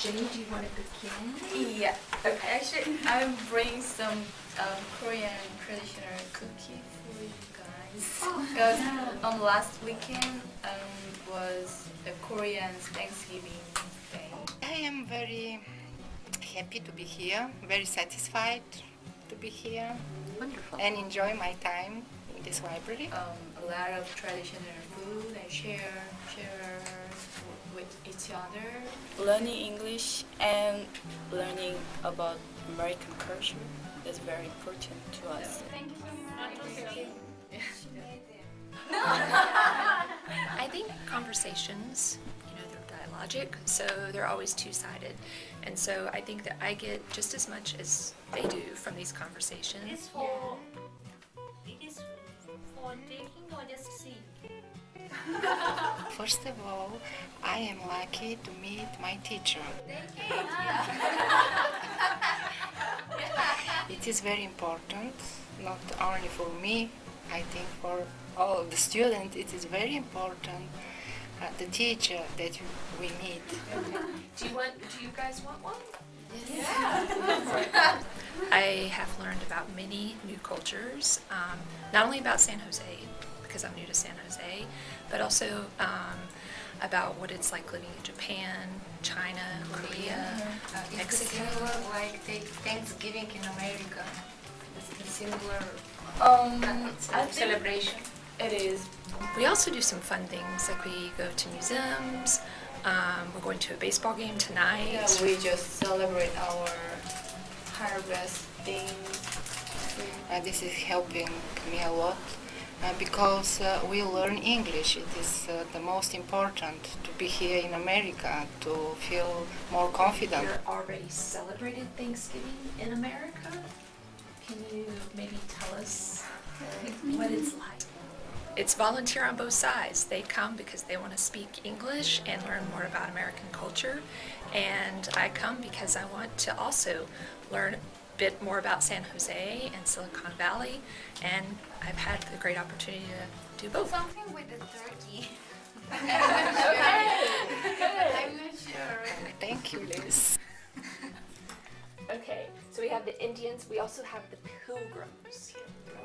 Jenny, do you want to begin? Yeah. Okay. Actually, I'm bringing some um, Korean traditional cookie for you guys. Oh, Because um, last weekend um, was the Korean Thanksgiving Day. I am very happy to be here, very satisfied to be here Wonderful. and enjoy my time in this library. Um, a lot of traditional food and share share with each other. learning English and learning about American culture is very important to us. Thank you so much. I think conversations, you know, they're dialogic, so they're always two-sided. And so I think that I get just as much as they do from these conversations. For taking or just seeing. First of all, I am lucky to meet my teacher. It is very important, not only for me, I think for all the students, it is very important uh, the teacher that we meet. Do you want? Do you guys want one? I have learned about many new cultures, um, not only about San Jose, because I'm new to San Jose, but also um, about what it's like living in Japan, China, Korea, Mexico. like take Thanksgiving in America. It's a similar Um, I celebration. it is. We also do some fun things, like we go to museums, um, we're going to a baseball game tonight. Yeah, we just celebrate our harvesting. Uh, this is helping me a lot uh, because uh, we learn English. It is uh, the most important to be here in America to feel more confident. You're already celebrated Thanksgiving in America. Can you maybe tell us what it's like? It's volunteer on both sides. They come because they want to speak English and learn more about American culture. And I come because I want to also learn a bit more about San Jose and Silicon Valley. And I've had the great opportunity to do both. Something with the turkey. I'm not sure. Thank you, Liz. Okay, so we have the Indians. We also have the Pilgrims here.